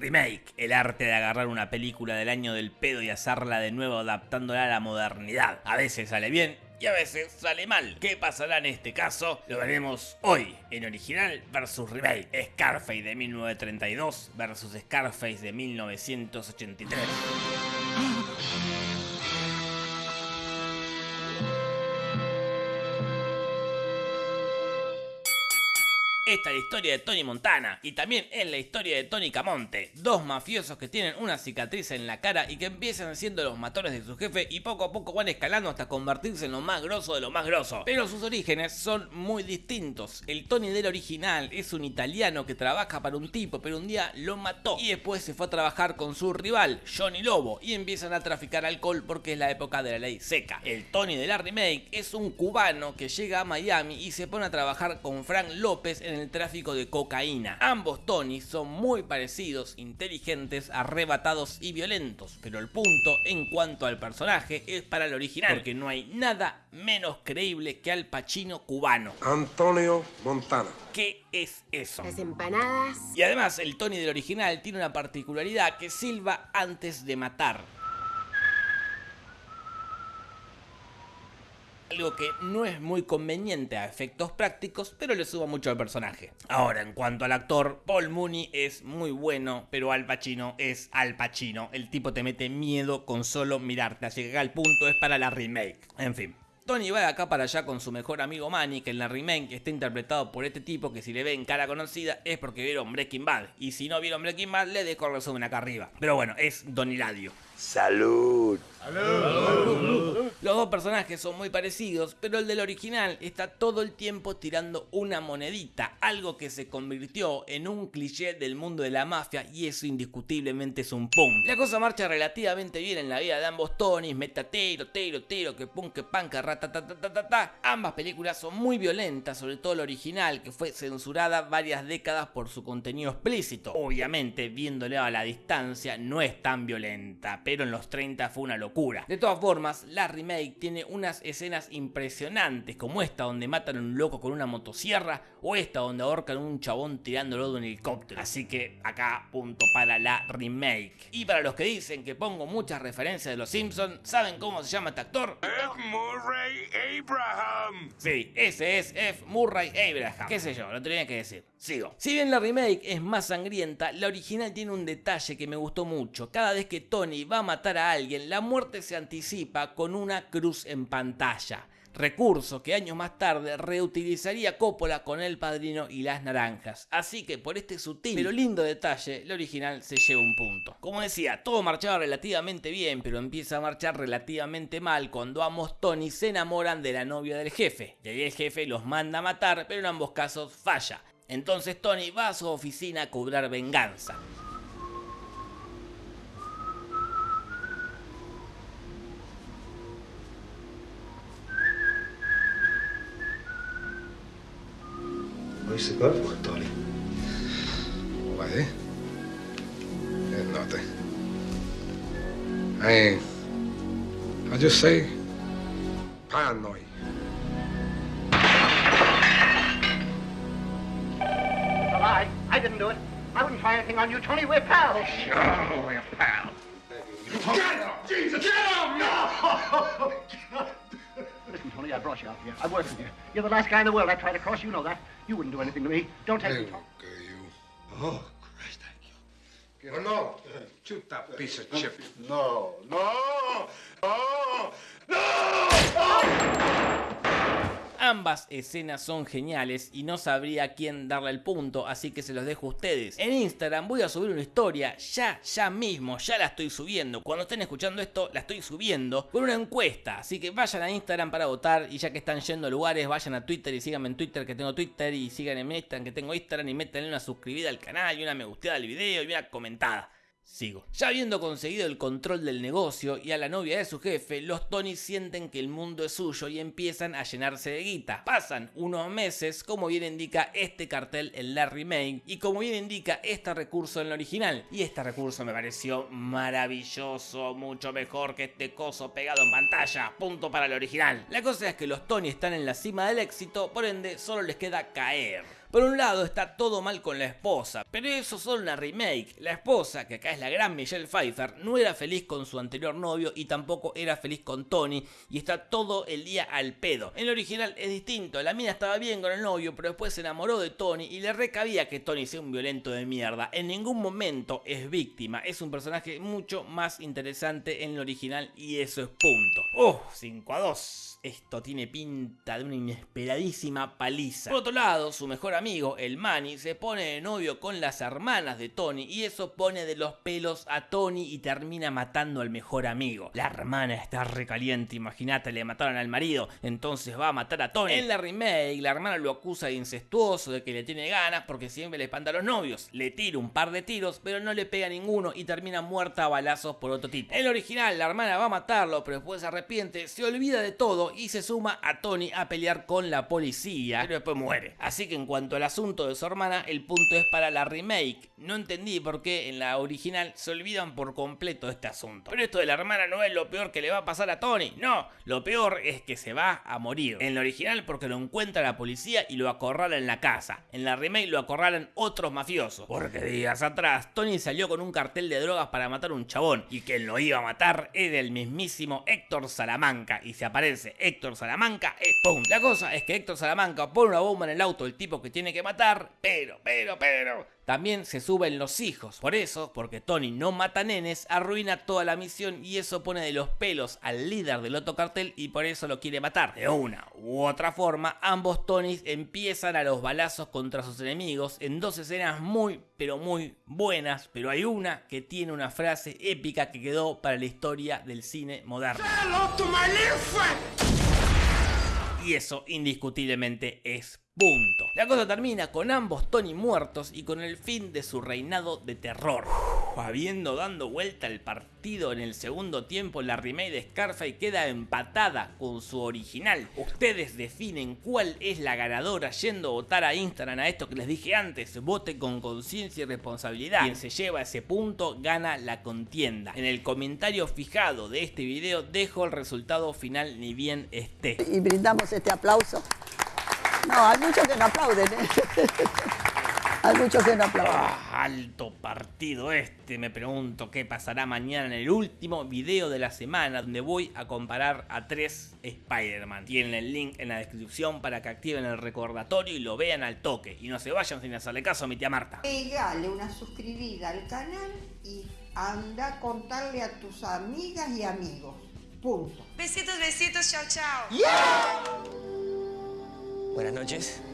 Remake, el arte de agarrar una película del año del pedo y hacerla de nuevo adaptándola a la modernidad. A veces sale bien y a veces sale mal. ¿Qué pasará en este caso? Lo veremos hoy en original versus remake. Scarface de 1932 versus Scarface de 1983. Esta es la historia de Tony Montana y también es la historia de Tony Camonte, dos mafiosos que tienen una cicatriz en la cara y que empiezan siendo los matones de su jefe y poco a poco van escalando hasta convertirse en lo más grosso de lo más grosso. Pero sus orígenes son muy distintos. El Tony del original es un italiano que trabaja para un tipo pero un día lo mató y después se fue a trabajar con su rival, Johnny Lobo, y empiezan a traficar alcohol porque es la época de la ley seca. El Tony de la remake es un cubano que llega a Miami y se pone a trabajar con Frank López en el tráfico de cocaína. Ambos Tony son muy parecidos, inteligentes, arrebatados y violentos, pero el punto en cuanto al personaje es para el original, porque no hay nada menos creíble que Al Pacino cubano. Antonio Montana. ¿Qué es eso? Las empanadas. Y además el Tony del original tiene una particularidad que silba antes de matar. Algo que no es muy conveniente a efectos prácticos, pero le suba mucho al personaje. Ahora, en cuanto al actor, Paul Mooney es muy bueno, pero Al Pacino es Al Pacino. El tipo te mete miedo con solo mirarte, así que acá el punto es para la remake. En fin. Tony va de acá para allá con su mejor amigo Manny, que en la remake está interpretado por este tipo que si le ven cara conocida es porque vieron Breaking Bad. Y si no vieron Breaking Bad, le dejo el resumen acá arriba. Pero bueno, es Don Hiladio. Salud. Los dos personajes son muy parecidos, pero el del original está todo el tiempo tirando una monedita, algo que se convirtió en un cliché del mundo de la mafia y eso indiscutiblemente es un pum. La cosa marcha relativamente bien en la vida de ambos Tonys, metatero, tero, tero, que pum, que pan, que ta. Ambas películas son muy violentas, sobre todo la original, que fue censurada varias décadas por su contenido explícito. Obviamente, viéndole a la distancia, no es tan violenta, pero en los 30 fue una locura. De todas formas, la remake tiene unas escenas impresionantes, como esta donde matan a un loco con una motosierra, o esta donde ahorcan a un chabón tirándolo de un helicóptero. Así que acá punto para la remake. Y para los que dicen que pongo muchas referencias de los Simpsons, ¿saben cómo se llama este actor? F. Murray Abraham. Sí, ese es F. Murray Abraham. Qué sé yo, lo tenía que decir. Sigo. Si bien la remake es más sangrienta, la original tiene un detalle que me gustó mucho. Cada vez que Tony va a matar a alguien, la muerte se anticipa con una cruz en pantalla. Recurso que años más tarde reutilizaría Coppola con El Padrino y Las Naranjas. Así que por este sutil pero lindo detalle, el original se lleva un punto. Como decía, todo marchaba relativamente bien, pero empieza a marchar relativamente mal cuando ambos Tony se enamoran de la novia del jefe. Y ahí el jefe los manda a matar, pero en ambos casos falla. Entonces Tony va a su oficina a cobrar venganza. What's the go for, Tony? Why? Eh? It's nothing. I ain't. I just say paranoid. I, I didn't do it. I wouldn't try anything on you, Tony. We're pals. Oh, we're pals. Get him! Jesus! Get him! No! Listen, I brought you out here. I work with you. You're the last guy in the world I try to cross. You know that. You wouldn't do anything to me. Don't take Hey, me. look at you. Oh, Christ, thank you. Oh, no. Shoot that piece of chip. No, no, no, no. Ambas escenas son geniales y no sabría quién darle el punto, así que se los dejo a ustedes. En Instagram voy a subir una historia, ya, ya mismo, ya la estoy subiendo. Cuando estén escuchando esto, la estoy subiendo con una encuesta, así que vayan a Instagram para votar y ya que están yendo a lugares, vayan a Twitter y síganme en Twitter que tengo Twitter y síganme en Instagram que tengo Instagram y métanle una suscribida al canal y una me gusteada al video y una comentada. Sigo. Ya habiendo conseguido el control del negocio y a la novia de su jefe, los Tony sienten que el mundo es suyo y empiezan a llenarse de guita. Pasan unos meses, como bien indica este cartel en la remake y como bien indica este recurso en la original. Y este recurso me pareció maravilloso, mucho mejor que este coso pegado en pantalla. Punto para el original. La cosa es que los Tony están en la cima del éxito, por ende solo les queda caer. Por un lado está todo mal con la esposa, pero eso es solo una remake. La esposa, que acá es la gran Michelle Pfeiffer, no era feliz con su anterior novio y tampoco era feliz con Tony y está todo el día al pedo. En el original es distinto, la mina estaba bien con el novio, pero después se enamoró de Tony y le recabía que Tony sea un violento de mierda. En ningún momento es víctima, es un personaje mucho más interesante en el original y eso es punto. ¡Oh! 5 a 2. Esto tiene pinta de una inesperadísima paliza. Por otro lado, su mejor el Manny, se pone de novio con las hermanas de Tony y eso pone de los pelos a Tony y termina matando al mejor amigo. La hermana está recaliente, imagínate, le mataron al marido, entonces va a matar a Tony. En la remake, la hermana lo acusa de incestuoso, de que le tiene ganas porque siempre le espanta a los novios. Le tira un par de tiros, pero no le pega ninguno y termina muerta a balazos por otro tipo. En el original, la hermana va a matarlo, pero después se arrepiente, se olvida de todo y se suma a Tony a pelear con la policía, pero después muere. Así que en cuanto al asunto de su hermana, el punto es para la remake. No entendí por qué en la original se olvidan por completo este asunto. Pero esto de la hermana no es lo peor que le va a pasar a Tony, no, lo peor es que se va a morir. En la original porque lo encuentra la policía y lo acorrala en la casa. En la remake lo acorralan otros mafiosos. Porque días atrás Tony salió con un cartel de drogas para matar a un chabón y quien lo iba a matar era el mismísimo Héctor Salamanca y se aparece Héctor Salamanca, ¡pum! La cosa es que Héctor Salamanca pone una bomba en el auto del tipo que tiene que matar, pero, pero, pero, también se suben los hijos. Por eso, porque Tony no mata nenes, arruina toda la misión y eso pone de los pelos al líder del otro cartel y por eso lo quiere matar. De una u otra forma, ambos Tonys empiezan a los balazos contra sus enemigos en dos escenas muy, pero muy buenas, pero hay una que tiene una frase épica que quedó para la historia del cine moderno. Y eso indiscutiblemente es punto. La cosa termina con ambos Tony muertos y con el fin de su reinado de terror. habiendo dando vuelta el partido en el segundo tiempo, la remake de Scarface queda empatada con su original. Ustedes definen cuál es la ganadora yendo a votar a Instagram a esto que les dije antes. Vote con conciencia y responsabilidad. Quien se lleva ese punto gana la contienda. En el comentario fijado de este video dejo el resultado final ni bien esté. Y brindamos este aplauso no, hay muchos que no aplauden. ¿eh? hay muchos que no aplauden. Ah, alto partido este. Me pregunto qué pasará mañana en el último video de la semana donde voy a comparar a tres Spider-Man. Tienen el link en la descripción para que activen el recordatorio y lo vean al toque. Y no se vayan sin hacerle caso a mi tía Marta. Pegale una suscribida al canal y anda a contarle a tus amigas y amigos. Punto. Besitos, besitos, chao, chao. Buenas noches.